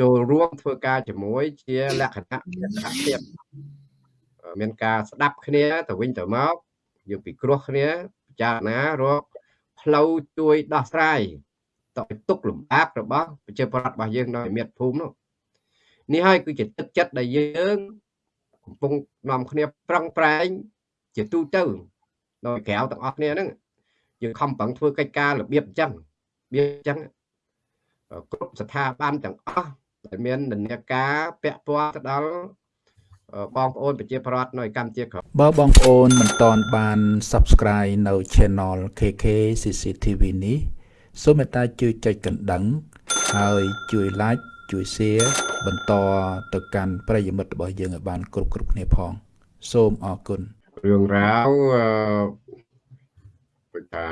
ចូលរួមធ្វើការជាមួយជាលក្ខណៈមានសហភាពមានការស្ដាប់គ្នាទៅវិញទៅមកយើងពិគ្រោះគ្នាពិចារណារកផ្លូវជួយដោះស្រាយតទៅទុកលំបាករបស់ប្រជាពលរដ្ឋរបស់យើងនៅមាតុភូមិនោះនេះហើយគឺជាទឹកចិត្តដែលយើងកំពុងនាំគ្នាប្រឹងប្រែងជាទូទៅដោយក្រៅទាំងអស់គ្នាហ្នឹងយើងខំប្រឹងធ្វើកិច្ចការរបៀបអញ្ចឹងរបៀបអញ្ចឹងគ្រប់ស្ថាប័នទាំងអស់ដែល មាននិន្នាការពាក់ព័ន្ធទៅដល់បងប្អូនប្រជាប្រដ្ឋនៅកម្ពុជាក្រោមបើបងប្អូនមិនទាន់បាន Subscribe នៅ Channel KK CCTV នេះសូមមេត្តាជួយចុចកណ្ដឹង ហើយជួយ Like ជួយ Share បន្តទៅកាន់ប្រិយមិត្តរបស់យើងឲ្យបាន គ្រប់គ្រប់គ្នាផង សូមអរគុណរឿងរ៉ាវអឺថា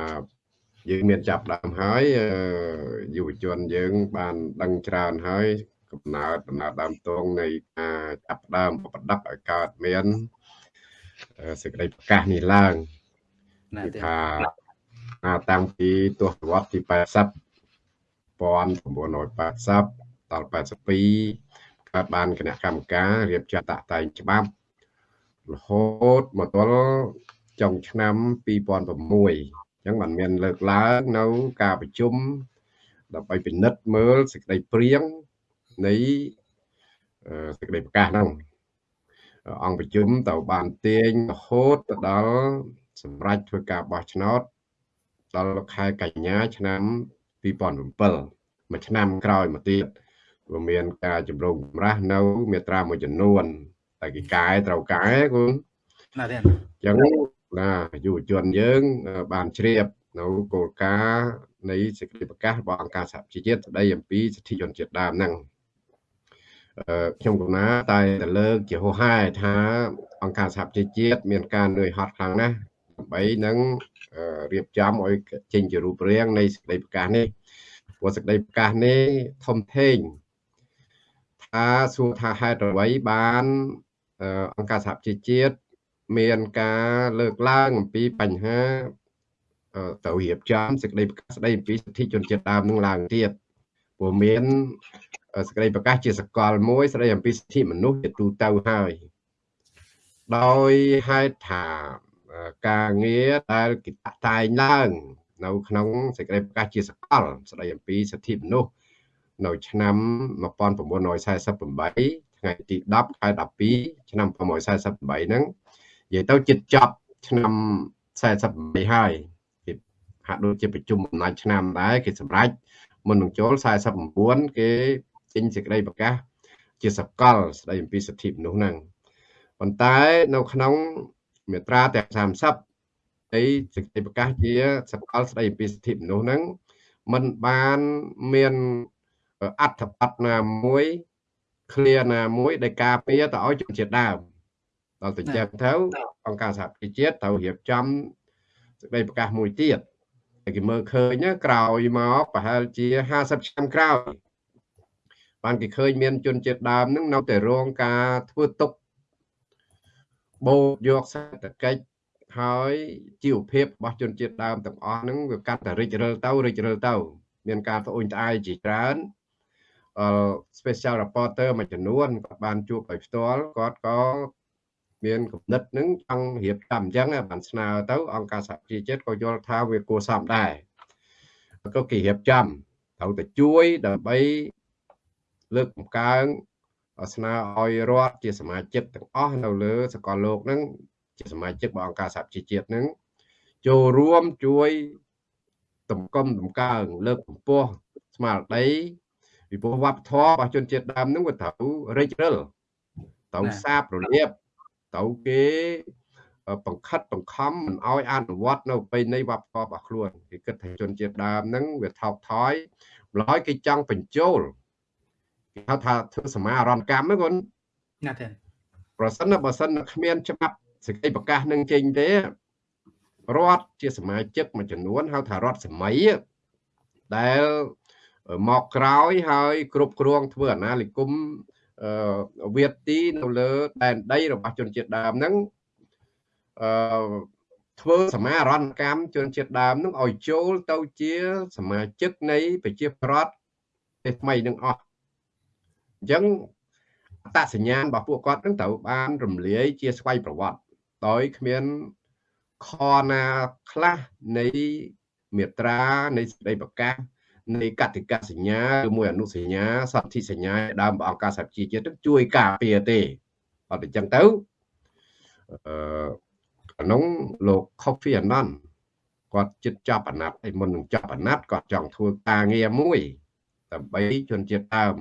យើងមានចាប់ដើមហើយយុវជនយើងបានដឹងច្រើនហើយ កំណើតដំណើរដើមតងនៃការចាប់ដើមបដិបឲ្យកើតមានសេចក្តីប្រកាសនេះឡើងថាតាំងពីទសវត្សទី80 1980ដល់82កើតបានគណៈកម្មការរៀបចំតាក់តែងច្បាប់រហូតមកទល់ចុងឆ្នាំ2006អញ្ចឹងมันមានលើកឡើងនៅការប្រជុំដើម្បីពិនិត្យមើលសេចក្តីព្រៀង នៃសេចក្តីប្រកាសហ្នឹងអង្គប្រជុំទៅបានទាញរហូតទៅដល់សម្រាប់ធ្វើការបោះឆ្នោតដល់ខែកញ្ញាឆ្នាំ2007មួយឆ្នាំក្រោយមកទៀតវាមានការជំរងចម្រាស់នៅមាត្រាមួយចំនួនតែគេកែត្រូវកែគូណាទេអញ្ចឹងណាយុវជនយើង បានជ្រាបនៅគោលការណ៍នៃសេចក្តីប្រកាសរបស់អង្គការសហប្រជាជាតិស្តីអំពីសិទ្ធិជនជាតិដើមហ្នឹង ខ្ញុំកណាតែទៅលើកជាហោហែថាអង្គការសហប្រជាជាតិមានការនឿយហត់ខ្លាំងណាស់ដើម្បីនឹងរៀបចំឲ្យចេញជារូបរាងនៃសេចក្តីប្រកាសនេះព្រោះសេចក្តីប្រកាសនេះធំធេងថាសួរថាហេតុអ្វីបានអង្គការសហប្រជាជាតិមានការលើកឡើងអំពីបញ្ហាទៅរៀបចំសេចក្តីប្រកាសស្តីអំពីសិទ្ធិជនជាតិដើមនឹងឡើងទៀតព្រោះមាន សេចក្តីប្រកាសជាសកលមួយស្តីអំពីសិទ្ធិមនុស្សជាទូទៅហើយដោយហេតុថាការងារដែលគេតែងឡើង នៅក្នុងសេចក្តីប្រកាសជាសកល ស្តីអំពីសិទ្ធិមនុស្សនៅឆ្នាំ1948ថ្ងៃទី10ខែ12ឆ្នាំ1948ហ្នឹងនិយាយទៅចិត្តចប់ឆ្នាំ48ហើយគេហាក់ដូចជាប្រជុំអំណាចឆ្នាំដែរគេសម្រេចមុននឹងចូល49គេ ចេញសេចក្តីប្រកាស ជាសកលស្តីអំពីសិទ្ធិមនុស្សហ្នឹងប៉ុន្តែនៅក្នុងមាត្រាទាំង30នៃសេចក្តីប្រកាសជាសកលស្តីអំពីសិទ្ធិមនុស្សហ្នឹងมันបានមានអត្ថបទណាមួយឃ្លាណាមួយដែលការពារទៅឲ្យជនជាតិដើមដល់ទៅចឹងទៅអង្គការសហប្រជាជាតិត្រូវរៀបចំសេចក្តីប្រកាសមួយទៀតតែគេមើលឃើញក្រោយមកប្រហែលជា50ឆ្នាំក្រោយ បានគេឃើញមានជនជាតិដើមនឹងនៅតែរងការធ្វើទុកបូកយកសេដ្ឋកិច្ចហើយជីវភាពរបស់ជនជាតិដើមទាំងអស់ហ្នឹងវាកាត់តែរិចរិលទៅរិចរិលទៅមានការត្អូញត្អែរជាច្រើនអឺ special reporter មួយចំនួនគាត់បានជួបដោយផ្ទាល់គាត់ក៏មានគំនិតនឹងចង់រៀបចំអញ្ចឹងបានស្នើទៅអង្គការសហប្រជាជាតិក៏យល់ថាវាគួរសមដែរក៏គេរៀបចំត្រូវតែជួយដើម្បី លើកបង្កើនស្នើឲ្យរដ្ឋជាសមាជិកទាំងអស់នៅលើសកលលោកហ្នឹងជាសមាជិករបស់អង្គការសហប្រជាជាតិហ្នឹងចូលរួមជួយតម្កុំតម្កើងលើកកម្ពស់ស្មារតីពីព្រោះវប្បធម៌របស់ជនជាតិដើមហ្នឹងវាត្រូវរិចរិលត្រូវសាបរលាបត្រូវគេបង្ខិតបង្ខំមិនឲ្យអនុវត្តនៅប្រពៃណីវប្បធម៌របស់ខ្លួនគេគិតថាជនជាតិដើមហ្នឹងវាថោកថយម្ល៉េះគេចង់បញ្ចូល គេហៅថាធ្វើសមារណកម្មហ្នឹងគាត់ណាស់ទេប្រសិនបើសិនគ្មានច្បាប់សេចក្តីប្រកាសនឹងចេញទេរដ្ឋជាសមាជិកមួយចំនួនហៅថារដ្ឋសម័យដែលមកក្រោយហើយគ្រប់គ្រងធ្វើអាណានិគមអឺវាទីនៅលើដែនដីរបស់ជនជាតិដើមហ្នឹងអឺធ្វើសមារណកម្មជនជាតិដើមនឹងឲ្យចូលទៅជាសមាជិកនៃប្រជាប្រដ្ឋទេថ្មីនឹងអស់ អញ្ចឹងអត្តសញ្ញាណរបស់ពួកគាត់នឹងត្រូវបានរំលាយជាស្វ័យប្រវត្តិដោយគ្មានខណាខ្លះនៃមេត្រានៃសេចក្តីប្រកាសនៃកតិកាសញ្ញាឬមួយអនុសញ្ញាសន្ធិសញ្ញាដើមអង្គការសហជីវជាតិជួយការពារទេអត់អញ្ចឹងទៅអឺក្នុងលោក Coffee Annan គាត់ចិត្តចាប់អាណត្តិហើយមុននឹងចាប់អាណត្តិគាត់ចង់ធ្វើការងារមួយដើម្បីជនជាតិដើម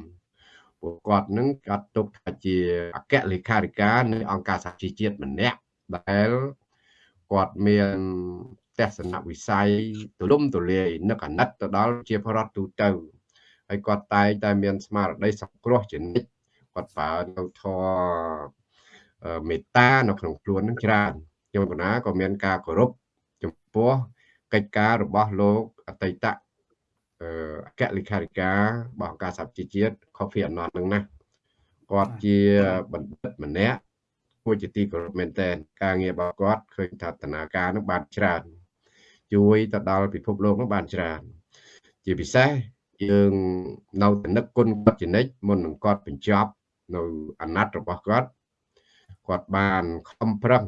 ពួកគាត់នឹងចាត់ទុកថាជាអគ្គលេខាធិការនៃអង្គការសហជីវជាតិម្នាក់ដែលគាត់មានទស្សនវិស័យទូលំទូលាយនឹកអាណិតទៅដល់ជាបរដ្ឋទូទៅហើយគាត់តែងតែមានស្មារតីសង្គ្រោះជានិច្ចគាត់ប្រើនៅធម៌មេត្តានៅក្នុងខ្លួននឹងច្រើនខ្ញុំកណាក៏មានការគោរពចំពោះកិច្ចការរបស់លោកអតីត អគ្គលេខាធិការរបស់អង្គការសហជីវជាតិ Coffee Annan នឹងណាគាត់ជាបណ្ឌិតម្នាក់គួរជាទីគោរពមែនទែនការងាររបស់គាត់ឃើញថាតនាការនឹងបានច្រើន ជួយទៅដល់ពិភពលោកនោះបានច្រើន ជាពិសេសយើងនៅតែនឹកគុណគាត់ជានិច្ចមុននឹងគាត់បញ្ចប់នៅអាណត្តិរបស់គាត់គាត់បានខំប្រឹង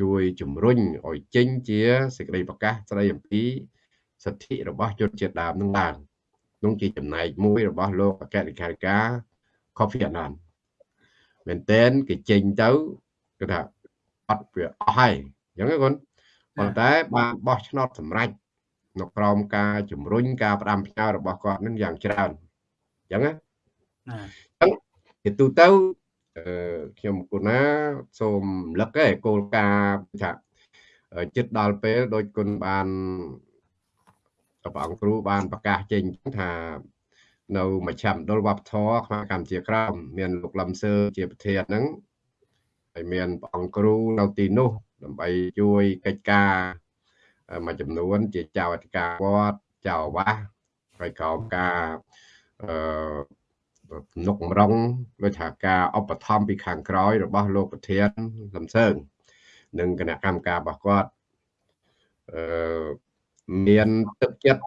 ជួយជំរុញឲ្យចេញជាសេចក្តីប្រកាសស្តីអំពី សិទ្ធិរបស់ជនជាតិដើមនឹងឡើងនោះជាចំណែកមួយរបស់លោកអគ្គលេខាធិការ Kofi Annan មែនតើគេចេញទៅគឺថាអត់វាអស់ហើយអញ្ចឹងគាត់ប៉ុន្តែបានបោះឆ្នោតសម្រេចនៅក្រោមការជំរុញការផ្ដាំផ្ញើរបស់គាត់នឹងយ៉ាងច្រើនអញ្ចឹងណាអញ្ចឹងជាទូទៅអឺខ្ញុំគូណាសូមលឹកឯគោលការណ៍ថាចិត្តដល់ពេលដោយគុណបាន ព្រះអង្គគ្រូបានប្រកាសចេញថានៅមជ្ឈមណ្ឌលវប្បធម៌ខ្មែរកម្ពុជាក្រោមមានលោកលឹមសឺជាប្រធានហ្នឹងហើយមានព្រះអង្គគ្រូនៅទីនោះ ដើម្បីជួយកិច្ចការមួយចំនួន ជាចៅអធិការវត្តចៅអាវាសហើយក្រោមការអឺនុកម្រងដូចថាការឧបត្ថម្ភពីខាងក្រោយ របស់លោកប្រធានលំសើងនិងគណៈកម្មការរបស់គាត់អឺ មានទឹកចិត្ត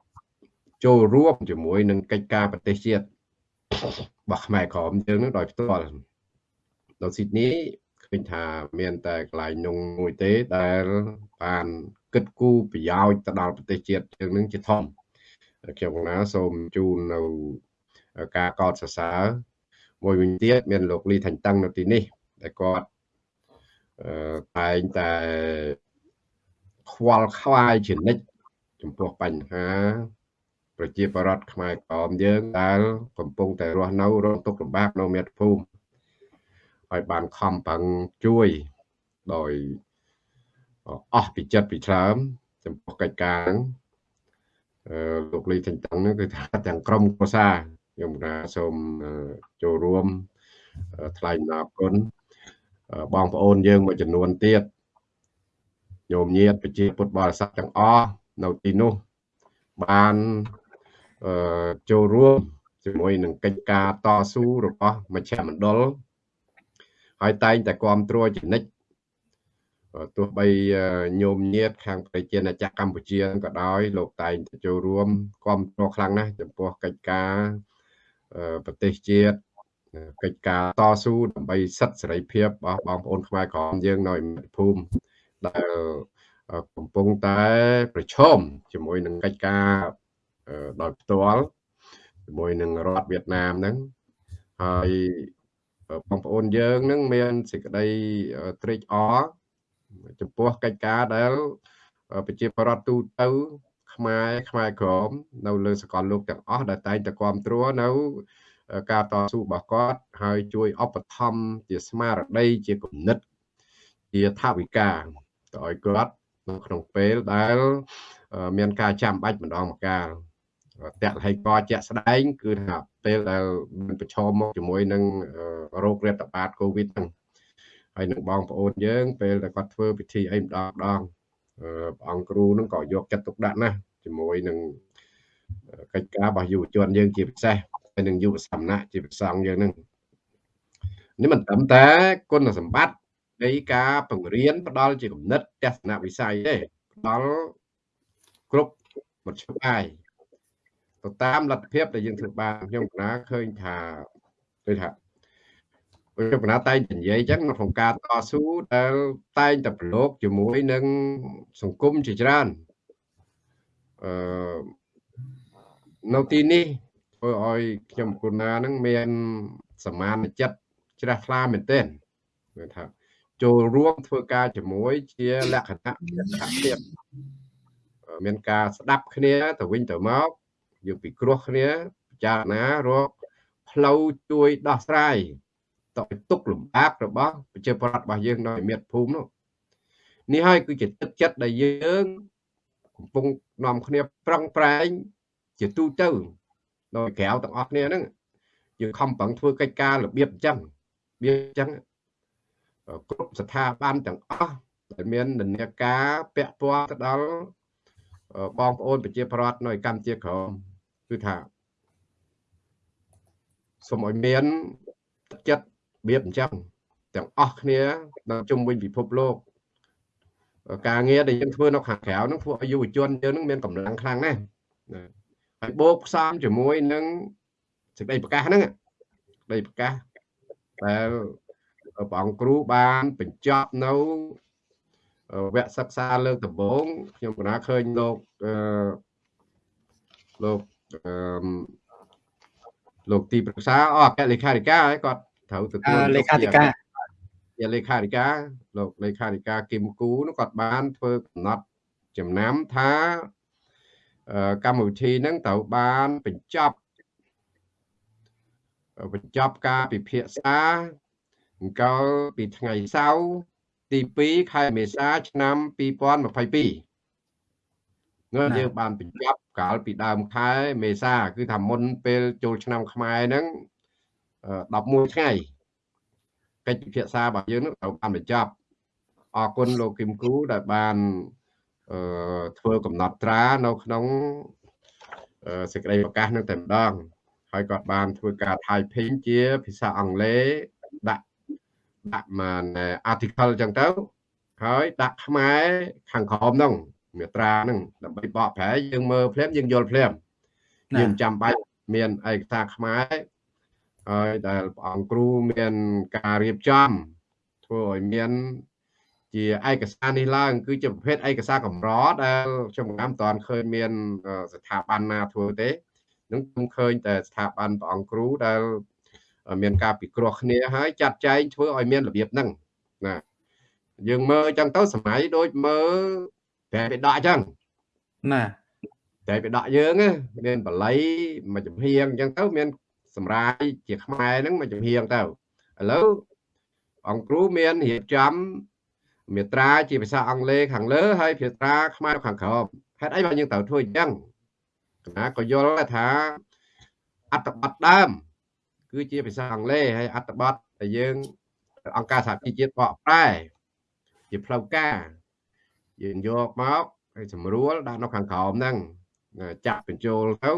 ចូលរួមជាមួយនឹងកិច្ចការប្រទេសជាតិរបស់ខ្មែរក្រមយើងនឹងដោយផ្ទាល់នៅស៊ីដនីឃើញថាមានតែកន្លែងនោះមួយទេដែលបានគិតគូរប្រយោជន៍ទៅដល់ប្រទេសជាតិយើងនឹងជាធំខ្ញុំកណាសូមជូននៅការកោតសរសើរមួយវិញទៀតមានលោកលីថាញ់តឹងនៅទីនេះដែលគាត់តែងតែខ្វល់ខ្វាយជានិច្ច ចំពោះបញ្ហា ប្រជាពលរដ្ឋខ្មែរក្រមយើងដែលកំពុងតែរស់នៅរងទុក្ខលំបាកនៅមាតុភូមិហើយបានខំប្រឹងជួយដោយអស់ពីចិត្តពីឆ្លើមចំពោះកិច្ចការហ្នឹងអឺលោកលីទាំងតឹងហ្នឹងគឺថាទាំងក្រុមគ្រួសារខ្ញុំណាសូមចូលរួមថ្លែងអំណរគុណបងប្អូនយើងមួយចំនួនទៀតញោមញាតប្រជាពុទ្ធបរិស័ទទាំងអស់ នៅទីនោះបានអឺចូលរួមជាមួយនឹងកិច្ចការតស៊ូរបស់មជ្ឈមណ្ឌលហើយតែងតែគ្រប់គ្រងជានិច្ចទោះបីញោមញាតខាងប្រជាណាចក្រកម្ពុជាក៏ដោយលោកតែងតែចូលរួមគ្រប់គ្រងខ្លាំងណាស់ចំពោះកិច្ចការប្រទេសជាតិកិច្ចការតស៊ូដើម្បីសិទ្ធិសេរីភាពរបស់បងប្អូនខ្មែរក្រមយើងនៅមាតុភូមិដែល កំពុងតែប្រឈមជាមួយនឹងកិច្ចការដោយផ្ទាល់ជាមួយនឹងរដ្ឋវៀតណាមហ្នឹងហើយបងប្អូនយើងនឹងមានសេចក្តីត្រេកអរចំពោះកិច្ចការដែលប្រជាប្រដ្ឋទូទៅខ្មែរខ្មែរក្រមនៅលើសកលលោកទាំងអស់ដែលតែងតែគ្រប់គ្រងនៅការតស៊ូរបស់គាត់ហើយជួយឧបត្ថម្ភជាស្មារតីជាគំនិតជាថាវិការទៅឲ្យគាត់ នៅក្នុងពេលដែលមានការចាំបាច់ម្ដងម្កាលតាក់ហើយកជាក់ស្ដែង គឺថាពេលដែលមានប្រឈមមកជាមួយនឹងរោគរាតត្បាតកូវីដហ្នឹងហើយនឹងបងប្អូនយើង ពេលដែលគាត់ធ្វើពិធីអីម្ដងម្ដងព្រះអង្គគ្រូនឹងក៏យកចិត្តទុកដាក់ណាស់ជាមួយនឹងកិច្ចការរបស់យុវជនយើងជាពិសេសហើយនឹងយុវសមណៈជាប្រសងយើងនឹងនេះមិនត្រឹមតែគុណសម្បត្តិ នៃការបង្រៀនផ្ដល់ជាគំនិតទស្សនវិស័យទេផ្ដល់គ្រប់មធ្យោបាយទៅតាមលទ្ធភាពដែលយើងធ្វើបានខ្ញុំកណាឃើញថាដូចថាខ្ញុំកណាតែងនិយាយអញ្ចឹងក្នុងការតស៊ូដែលតែងតែប្រឡូកជាមួយនឹងសង្គមជាច្រើនអឺនៅទីនេះធ្វើឲ្យខ្ញុំគុណានឹងមានសមានចិត្តជ្រះថ្លាមែនទែនគឺថា ចូលរួមធ្វើការជាមួយជាលក្ខណៈសហភាពមានការស្ដាប់គ្នាទៅវិញទៅមកយកពិគ្រោះគ្នាពិចារណារកផ្លូវជួយដោះស្រាយតទៅទុកលំបាករបស់ប្រជាប្រដ្ឋរបស់យើងនៅមាតុភូមិនោះនេះហើយគឺជាទឹកចិត្តដែលយើងកំពុងនាំគ្នាប្រឹងប្រែងជាទូទៅដោយក្រៅទាំងអស់គ្នាហ្នឹងយើងខំប្រឹងធ្វើកិច្ចការរបៀបអញ្ចឹងវាអញ្ចឹង គ្រប់ស្ថាប័នទាំងអស់ដែលមាននិន្នាការពាក់ព័ន្ធទៅដល់បងប្អូនប្រជាប្រដ្ឋនៅកម្ពុជាក្រមគឺថាសូមឲ្យមានទឹកចិត្តរបៀបអញ្ចឹងទាំងអស់គ្នានៅជុំវិញពិភពលោកការងារដែលយើងធ្វើនៅខាងក្រៅហ្នឹងធ្វើឲ្យយុវជនយើងហ្នឹងមានកម្លាំងខ្លាំងណាស់ហើយបូកផ្សំជាមួយនឹងសេចក្តីប្រកាសហ្នឹងសេចក្តីប្រកាសដែល ព្រះអង្គគ្រូបានបញ្ចប់នៅវគ្គសិក្សាលើកដំបូងខ្ញុំកណាឃើញលោកអឺលោកអឺលោកទីប្រឹក្សាអអគ្គលេខាធិការហើយគាត់ត្រូវទទួលលេខាធិការជាលេខាធិការលោកលេខាធិការគឹមគូនោះគាត់បានធ្វើកំណត់ចំណាំថាកម្មវិធីហ្នឹងត្រូវបានបញ្ចប់បញ្ចប់ការពិភាក្សា អង្គលពីថ្ងៃសៅរ៍ទី2ខែមេសាឆ្នាំ2022នោះយើងបានបញ្ចប់កាលពីដើមខែមេសា គឺថាមុនពេលចូលឆ្នាំខ្មែរហ្នឹង11ថ្ងៃកិច្ចពិភាក្សារបស់យើងនឹងត្រូវបានបញ្ចប់អរគុណលោកគឹមគូដែលបានអឺធ្វើកំណត់ត្រានៅក្នុងសេចក្តីប្រកាសនឹងតែម្ដងហើយគាត់បានធ្វើការ typing ជាភាសាអង់គ្លេសដាក់ ដាក់មក article អញ្ចឹងទៅហើយដាក់ខ្មែរខាងក្រោមហ្នឹងមាត្រាហ្នឹងដើម្បីបកប្រែយើងមើលភ្លាមយើងយល់ភ្លាមយើងចាំបាច់មានឯកសារខ្មែរហើយដែលព្រះអង្គគ្រូមានការរៀបចំធ្វើឲ្យមានជាឯកសារនេះឡើង គឺជាប្រភេទឯកសារកម្រដែលខ្ញុំមិនតាន់ឃើញមានស្ថាប័នណាធ្វើទេនឹងខ្ញុំឃើញតែស្ថាប័នព្រះអង្គគ្រូដែល មានការពិគ្រោះគ្នាហើយចាត់ចែងធ្វើឲ្យមានរបៀបហ្នឹងណាយើងមើលអញ្ចឹងទៅសម័យដូចមើលតែបិដកអញ្ចឹងណាតែបិដកយើងមានបល័យមួយចំហៀងអញ្ចឹងទៅមានសម្រាយជាខ្មែរហ្នឹងមួយចំហៀងទៅឥឡូវអង្គគ្រូមានរៀបចំមេត្រាជាភាសាអង់គ្លេសខាងលើហើយភាសាខ្មែរខាងក្រោមហេតុអីបានយើងត្រូវធ្វើអញ្ចឹងណាក៏យល់ថាអត្តបទដើម គឺជាភាសាអង់គ្លេសហើយអត្ថបទដែលយើងអង្គការសហជីវជាតិបកប្រែជាផ្លូវការយើងយកមកហើយស្រួលដាក់នៅខាងក្រោមហ្នឹងចាក់បញ្ចូលទៅ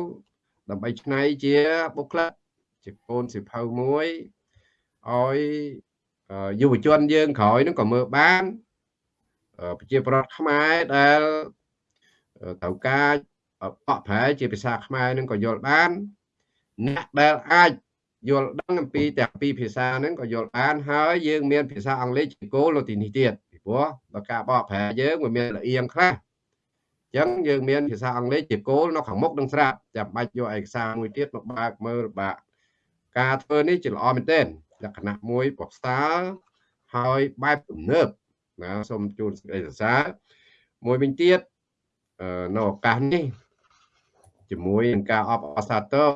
ដើម្បីឆ្នៃជាបុគ្គលិកជាកូនសិភៅមួយឲ្យយុវជនយើងក្រោយហ្នឹងក៏មើលបានប្រជាប្រដ្ឋខ្មែរដែលត្រូវការបកប្រែជាភាសាខ្មែរនឹងក៏យល់បានអ្នកដែលអាច យល់ដឹងអំពីទាំងពីរភាសាហ្នឹងក៏យល់បានហើយយើងមានភាសាអង់គ្លេសជាគោលនៅទីនេះទៀតពីព្រោះបើការបកប្រែយើងវាមានលៀងខ្លះអញ្ចឹងយើងមានភាសាអង់គ្លេសជាគោលនៅខាងមុខនឹងស្រាប់ចាំបាច់យកឯកសារមួយទៀតមកបើកមើលបាក់ការធ្វើនេះជាល្អមែនទែនលក្ខណៈមួយប្រស្តាល់ហើយបែបទំនើបណាសូមជូនសេចក្តីសរសើរមួយវិញទៀតនៅឱកាសនេះជាមួយនឹងការអបអរសាទរ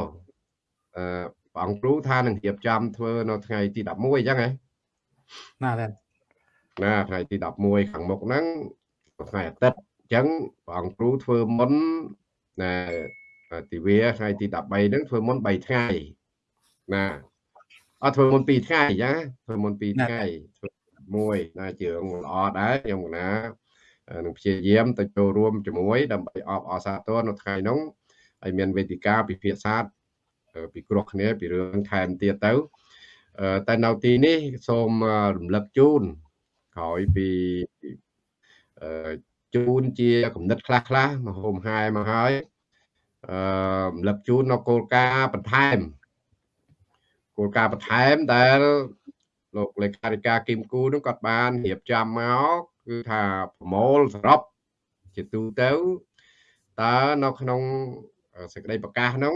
អឺ ព្រះអង្គគ្រូថានឹងរៀបចំធ្វើនៅថ្ងៃទី11អញ្ចឹងហ៎ណាដែរណាថ្ងៃទី11ខាងមុខហ្នឹងថ្ងៃអាទិត្យអញ្ចឹងព្រះអង្គគ្រូធ្វើមុនណាទិវាថ្ងៃទី13ហ្នឹងធ្វើមុន3ថ្ងៃណាអត់ធ្វើមុន2ថ្ងៃអញ្ចឹងធ្វើមុន2ថ្ងៃធ្វើមួយណាជឿងល្អដែរខ្ញុំណានឹងព្យាយាមទៅចូលរួមជាមួយដើម្បីអបអរសាទរនៅថ្ងៃនោះហើយមានវេទិកាពិភាក្សា ពិគ្រោះគ្នាពីរឿងថែមទៀតទៅតែនៅទីនេះសូមរំលឹកជូនក្រោយពីជូនជាគំនិតខ្លះខ្លះមកហូមហាយមកហើយអឺរំលឹកជូននៅគោលការណ៍បន្ថែមគោលការណ៍បន្ថែមដែលលោកលេខាធិការគឹមគូនឹងគាត់បានរៀបចំមកគឺថាប្រមូលសរុបជាទូទៅតើនៅក្នុងសេចក្តីប្រកាសនោះ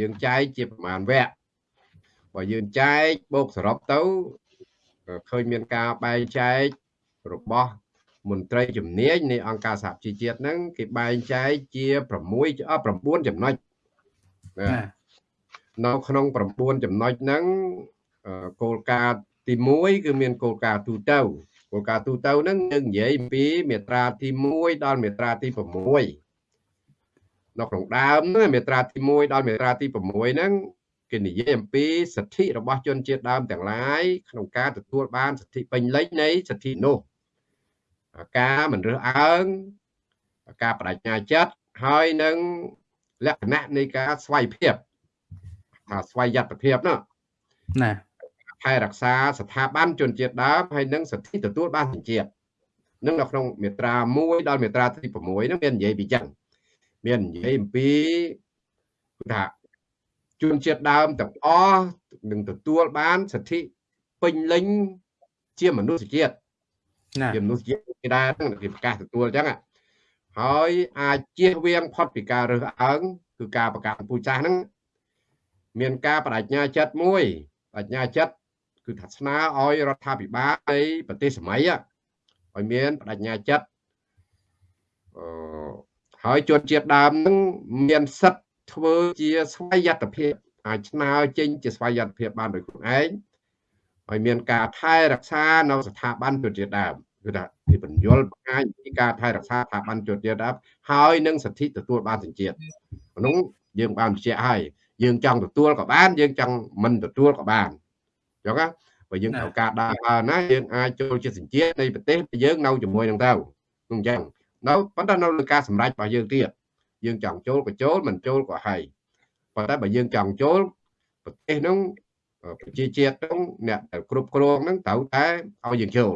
យើងចែកជាប្រមាណវគ្គបើយើងចែកបូកសរុបទៅឃើញមានការបែងចែករបស់មន្ត្រីជំនាញនៃអង្គការសហជីវជាតិហ្នឹងគេបែងចែកជា6 9ចំណុចណានៅក្នុង9ចំណុចហ្នឹងគោលការណ៍ទី1គឺមានគោលការណ៍ទូទៅគោលការណ៍ទូទៅហ្នឹងយើងនិយាយអំពីមាត្រាទី1ដល់មាត្រាទី6 នៅក្នុងដើមមាត្រាទី1ដល់មាត្រាទី6ហ្នឹងគេនិយាយអំពីសិទ្ធិរបស់ជនជាតិដើមទាំងឡាយក្នុងការទទួលបានសិទ្ធិពេញលេញនៃសិទ្ធិនោះការមិនរើសអើងការបដិញ្ញាចិត្តហើយនឹងលក្ខណៈនៃការស្វ័យភាពថាស្វ័យយត្តភាពនោះណាថែរក្សាស្ថាប័នជនជាតិដើមហើយនឹងសិទ្ធិទទួលបានជនជាតិនឹងនៅក្នុងមាត្រា1ដល់មាត្រាទី6នឹងមាននិយាយពីចឹង មាននិយាយអំពីថាជនជាតិដើមទាំងអស់នឹងទទួលបានសិទ្ធិពេញលេញជាមនុស្សជាតិណាជាមនុស្សជាតិគេដែរគេប្រកាសទទួលអញ្ចឹងហើយអាចជៀសវាងផុតពីការរើសអើងគឺការប្រកាសពូជសាសហ្នឹងមានការបដិញ្ញាចិត្តមួយបញ្ញាចិត្តគឺថាស្នើឲ្យរដ្ឋាភិបាលនៃប្រទេសសម័យឲ្យមានបដិញ្ញាចិត្តអឺ ហើយជនជាតិដើមនឹងមានសិទ្ធធ្វើជាស្វ័យយត្តភាពអាចស្នើចេញជាស្វ័យយត្តភាពបានដោយខ្លួនឯងហើយមានការថែរក្សានៅស្ថាប័នជនជាតិដើមគឺថាពីបញ្យលបង្ហាញពីការថែរក្សាស្ថាប័នជនជាតិដើមហើយនឹងសិទ្ធិទទួលបានសញ្ជាតិក្នុងយើងបានបញ្ជាក់ហើយយើងចង់ទទួលក៏បាន យើងចង់មិនទទួលក៏បានអញ្ចឹងណាបើយើងត្រូវការដើរណាយើងអាចចូលជាសញ្ជាតិនៃប្រទេសយើងនៅជាមួយនឹងទៅអញ្ចឹង នៅប៉ុន្តែនៅលើការសម្រេចរបស់យើងទៀតយើងចង់ចូលក៏ចូលមិនចូលក៏ហើយប៉ុន្តែបើយើងចង់ចូលប្រទេសនោះប្រជាជាតិនោះអ្នកដែលគ្រប់គ្រងនឹងត្រូវតែឲ្យយើងចូល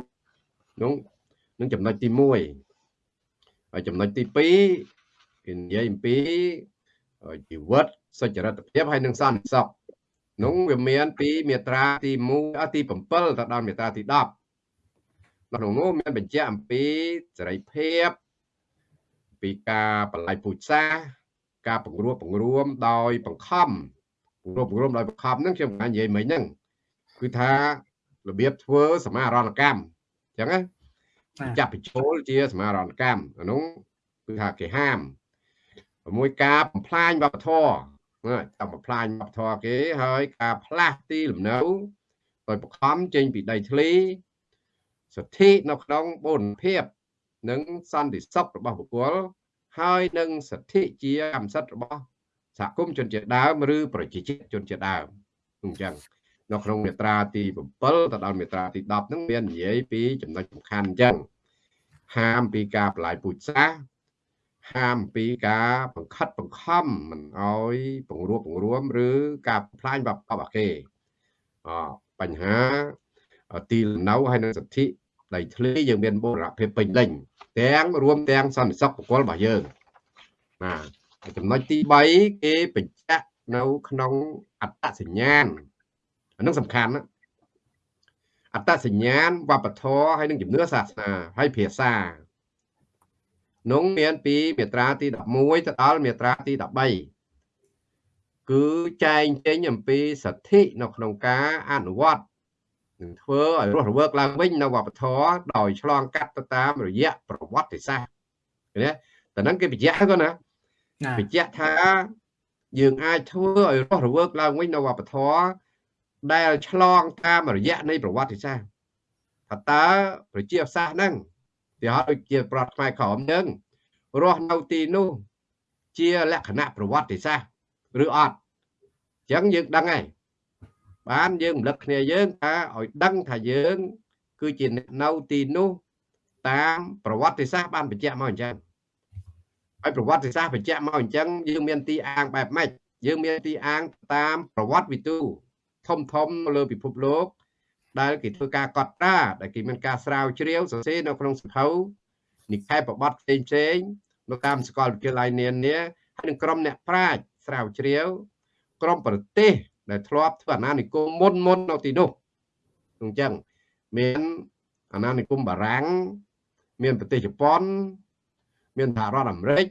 នោះនឹងចំណុចទី1ហើយចំណុចទី2គេនិយាយអំពីជីវិតសុចរិតភាពហើយនិងសន្តិសុខនោះវាមានពីមាត្រាទី1ទី7ទៅដល់មាត្រាទី10ក្នុងនោះមានបញ្ជាក់អំពីសេរីភាព ពីការបល័យពូជសាសការបង្រួបបង្រួមដោយបង្ខំបង្រួបបង្រួមដោយបង្ខំហ្នឹងខ្ញុំបាននិយាយមិញហ្នឹងគឺថារបៀបធ្វើសមារណកម្មអញ្ចឹងណាចាប់បញ្ចូលជាសមារណកម្មអានោះគឺថាគេហាមមួយការបំផ្លាញវប្បធម៌ចាប់បំផ្លាញវប្បធម៌គេហើយការផ្លាស់ទីលំនៅដោយបង្ខំចេញពីដីធ្លីសិទ្ធិនៅក្នុងបូរណភាព និងសន្តិសុខរបស់បុគ្គលហើយនឹងសិទ្ធិជាកម្មសិទ្ធិរបស់សហគមន៍ជនជាតិដើមឬប្រជាជាតិជនជាតិដើមអញ្ចឹងនៅក្នុងមាត្រាទី7ទៅដល់មាត្រាទី10ហ្នឹងមាននិយាយពីចំណុចសំខាន់អញ្ចឹងហាមពីការបលាយពូជសាសន៍ហាមពីការបង្ខិតបង្ខំមិនអោយបង្រួបបង្រួម ឬការផ្លាញវប្បធម៌គេអបញ្ហាទីលំនៅហើយនឹងសិទ្ធិដីធ្លីយើងមានបូរណភាពពេញលេញ ទាំងរួមទាំងសន្តិសុខបុគ្គលរបស់យើងណាចំណុចទី3គេបញ្ជាក់នៅក្នុងអត្តសញ្ញាណអានឹងសំខាន់ណាអត្តសញ្ញាណវប្បធម៌ហើយនឹងជំនឿសាសនាហើយភាសានោះមានពីមាត្រាទី11ទៅដល់មាត្រាទី13គឺចែងចេញអំពីសិទ្ធិនៅក្នុងការអនុវត្ត នឹងធ្វើឲ្យរស់រវើកឡើងវិញនៅវប្បធម៌ដោយឆ្លងកាត់ទៅតាមរយៈប្រវត្តិសាស្ត្រណាតែហ្នឹងគេបញ្ជាក់ហ្នឹងណាបញ្ជាក់ថាយើងអាចធ្វើឲ្យរស់រវើកឡើងវិញនៅវប្បធម៌ដែលឆ្លងតាមរយៈនៃប្រវត្តិសាស្ត្រថាតើប្រជាសាស្ត្រហ្នឹងទីហោដូចជាប្រវត្តិខ្មែរក្រមហ្នឹងរស់នៅទីនោះជាលក្ខណៈប្រវត្តិសាស្ត្រឬអត់អញ្ចឹងយើងដឹងហើយ បានយើងរំលឹកគ្នាយើងថាឲ្យដឹងថាយើង គឺជាអ្នកនៅទីនោះតាមប្រវត្តិសាស្ត្របានបញ្ជាក់មកអញ្ចឹងហើយប្រវត្តិសាស្ត្របញ្ជាក់មកអញ្ចឹងយើងមានទីអាងបែបម៉េចយើងមានទីអាងតាមប្រវត្តិវិទូធំធំនៅលើពិភពលោក ដែលគេធ្វើការកត់ត្រាដែលគេមានការស្រាវជ្រាវសរសេរនៅក្នុងសភៅនិកាយប្រវត្តិផ្សេងផ្សេងនៅតាមសាកលវិទ្យាល័យនានាហើយនឹងក្រុមអ្នកប្រាជ្ញស្រាវជ្រាវ ក្រុមប្រទេស ដែលធ្លាប់ធ្វើអាណានិគមមុនមុននៅទីនោះអញ្ចឹងមានអាណានិគមបារាំងមានប្រទេសជប៉ុន មានសហរដ្ឋអាមេរិក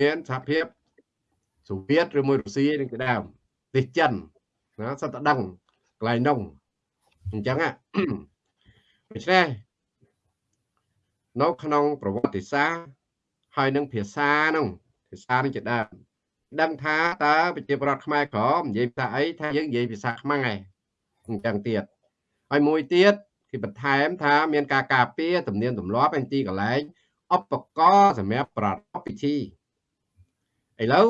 មានសហភាពសូវៀតឬមួយរុស្ស៊ីនឹងជាដើមប្រទេសចិនណាសត្វតដឹងកន្លែងនោះអញ្ចឹងដូច្នេះនៅក្នុងប្រវត្តិសាស្ត្រហើយនឹងភាសានោះភាសានឹងជាដើម ដឹងថាតើប្រជាប្រដ្ឋខ្មែរក្រមនិយាយភាសាអីថាយើងនិយាយភាសាខ្មែរអញ្ចឹងទៀតហើយមួយទៀតគេបន្ថែមថាមានការការពារទំនៀមទម្លាប់ឯទីកន្លែងឧបករណ៍សម្រាប់ប្រារព្ធពិធីឥឡូវ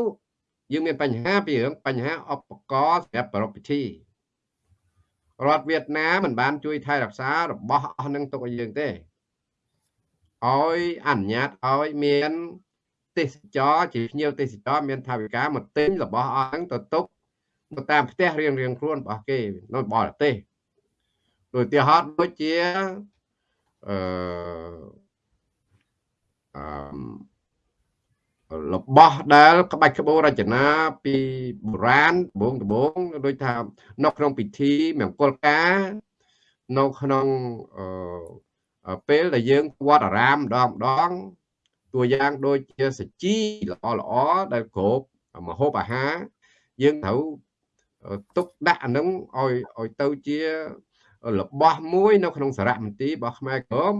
យើងមានបញ្ហាពីរឿងបញ្ហាឧបករណ៍សម្រាប់ប្រារព្ធពិធីរដ្ឋវៀតណាមមិនបានជួយថែរក្សារបស់អស់នឹងទុកឲ្យយើងទេឲ្យអនុញ្ញាតឲ្យមាន ទេសចរជាភ្ញៀវទេសចរមានថាវិការមកទិញរបស់អស់ហ្នឹងទៅទុកទៅតាមផ្ទះរៀងរៀងខ្លួនរបស់គេនៅបរទេសដូចទីហត់ដូចជាអឺអឺរបស់ដែលក្បាច់ក្បូររចនាពីបុរាណដបងដបងដូចថានៅក្នុងពិធីមង្គលការនៅក្នុងអឺពេលដែលយើងវត្តអារាមម្ដងម្ដង តួយ៉ាងដូចជាសាជីល្អល្អដែលគ្រប់មហូបអាហារយើងត្រូវទុកដាក់អានឹងឲ្យឲ្យទៅជារបស់មួយនៅក្នុងសារមន្ទីររបស់ខ្មែរក្រម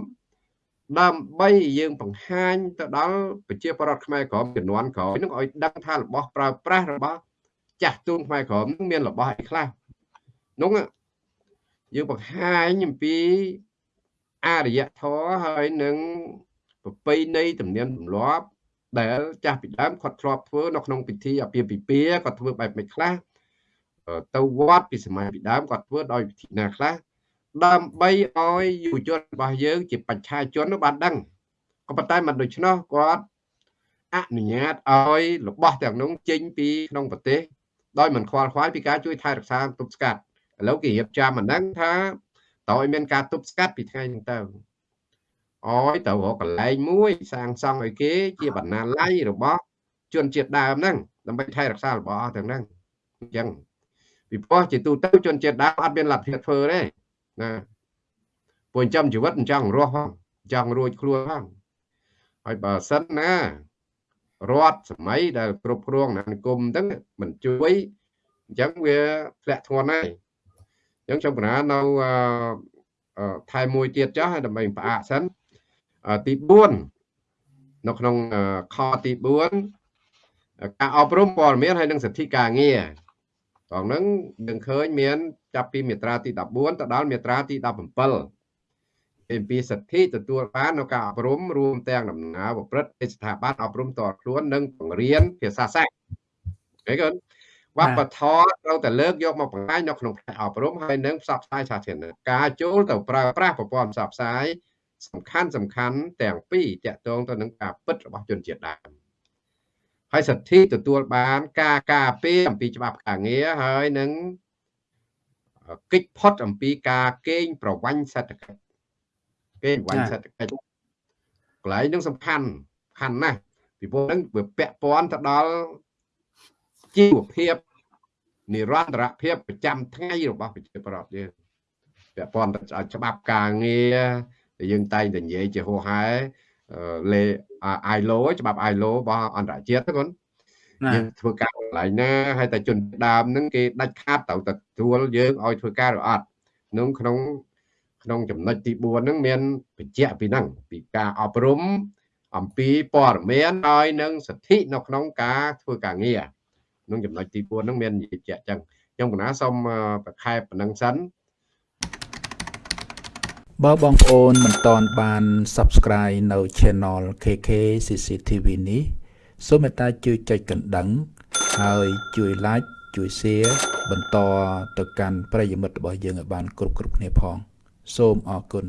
ដើម្បីយើងបង្ហាញទៅដល់ប្រជាពលរដ្ឋខ្មែរក្រមចំនួនក្រោយនឹងឲ្យដឹងថារបស់ប្រើប្រាស់របស់ចាស់ទូនខ្មែរក្រមនឹងមានរបស់អីខ្លះនោះយើងបង្ហាញអំពីអរិយធម៌ហើយនឹង ប្រពៃណីទំនៀមទម្លាប់ដែលចាស់ពីដើមគាត់ធ្លាប់ធ្វើនៅក្នុងពិធីអាពាហ៍ពិពាហ៍គាត់ធ្វើបែបមិនខ្លះទៅវត្តពីសម័យពីដើមគាត់ធ្វើដោយវិធីណាខ្លះដើម្បីឲ្យយុវជនរបស់យើង ជាបច្ឆាជននោះបានដឹងក៏ប៉ុន្តែមិនដូច្នោះគាត់អនុញ្ញាតឲ្យរបស់ទាំងនោះចេញពីក្នុងប្រទេសដោយមិនខ្វល់ខ្វាយពីការជួយថែរក្សាទប់ស្កាត់ឥឡូវគេរៀបចំអាហ្នឹងថាតើឲ្យមានការទប់ស្កាត់ពីថ្ងៃហ្នឹងទៅ អោយទៅរកកន្លែងមួយសាងសង់ឲ្យគេជាបណ្ណាល័យរបស់ជនជាតិដើមហ្នឹងដើម្បីថែរក្សារបស់អស់ទាំងហ្នឹងអញ្ចឹងពីព្រោះជាទូទៅជនជាតិដើមអត់មានលទ្ធភាពធ្វើទេណាពួកចិញ្ចឹមជីវិតចង់រស់ផងចង់រួចខ្លួនផងហើយបើសិនណារដ្ឋសម័យដែលគ្រប់គ្រងអានិគមហ្នឹងមិនជួយអញ្ចឹងវាធ្លាក់ធ្ងន់ហើយអញ្ចឹងខ្ញុំបណ្ណានៅថែមួយទៀតចុះដើម្បីផ្អាកសិន ទី4នៅក្នុងខទី4ការអប់រំព័ត៌មានហើយនិងសិទ្ធិការងារត្រង់ហ្នឹងយើងឃើញមានចាប់ពីមាត្រាទី14ទៅដល់មាត្រាទី17អំពីសិទ្ធិទទួលបាននៅការអប់រំរួមទាំងដំណើរប្រព្រឹត្តពីស្ថាប័នអប់រំតរខ្លួននិងបង្រៀនភាសាសាស្ត្រឃើញទេវប្បធម៌ត្រូវតែលើកយកមកបង្ហាញនៅក្នុងផ្នែកអប់រំហើយនិងផ្សព្វផ្សាយសាធារណៈការចូលទៅប្រើប្រាស់ប្រព័ន្ធផ្សព្វផ្សាយ សំខាន់សំខាន់ទាំងពីរតកតងទៅនឹងការពិតរបស់ជនជាតិដើមហើយសិទ្ធិទទួលបានការការពារអំពីច្បាប់ការងារហើយនឹងកិច្ចផុតអំពីការកេងប្រវ័ញ្ចសេដ្ឋកិច្ចកេងប្រវ័ញ្ចសេដ្ឋកិច្ចកន្លែងនឹងសំខាន់សំខាន់ណាស់ពីព្រោះនឹងវាពាក់ព័ន្ធទៅដល់ជីវភាពនិរន្តរភាពប្រចាំថ្ងៃរបស់ប្រជាប្រដ្ឋយើងពាក់ព័ន្ធទៅច្បាប់ការងារ ដែលយើងតែងតែនិយាយជាហោហែលេ ILO ច្បាប់ ILO របស់អន្តរជាតិហ្នឹងយើងធ្វើការកន្លែងណាហើយតែជនដើមហ្នឹងគេដាច់ខាតត្រូវទទួលយើងឲ្យធ្វើការឬអត់ក្នុងក្នុងក្នុងចំណុចទី4ហ្នឹងមានបញ្ជាក់ពីហ្នឹងពីការអប់រំអំពីព័ត៌មានហើយនឹងសិទ្ធិនៅក្នុងការធ្វើការងារក្នុងចំណុចទី4ហ្នឹងមាននិយាយជាក់ចឹងខ្ញុំកណាសូមប្រខែប៉ុណ្ណឹងសិន បើបងប្អូនមិនតន់បាន Subscribe នៅ Channel KK CCTV នេះសូមមេត្តាជួយចុចកណ្ដឹង ហើយជួយ Like ជួយ Share បន្តទៅកាន់ប្រិយមិត្តរបស់យើងឲ្យបាន គ្រប់គ្រប់គ្នាផង សូមអរគុណ